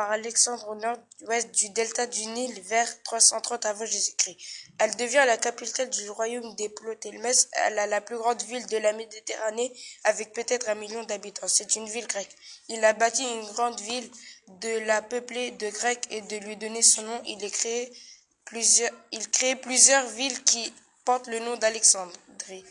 par Alexandre au nord-ouest du delta du Nil vers 330 avant Jésus-Christ. Elle devient la capitale du royaume des Ptolémées. Elle est la plus grande ville de la Méditerranée avec peut-être un million d'habitants. C'est une ville grecque. Il a bâti une grande ville de la peuplée de Grecs et de lui donner son nom. Il, a créé plusieurs, il crée plusieurs villes qui portent le nom d'Alexandrie.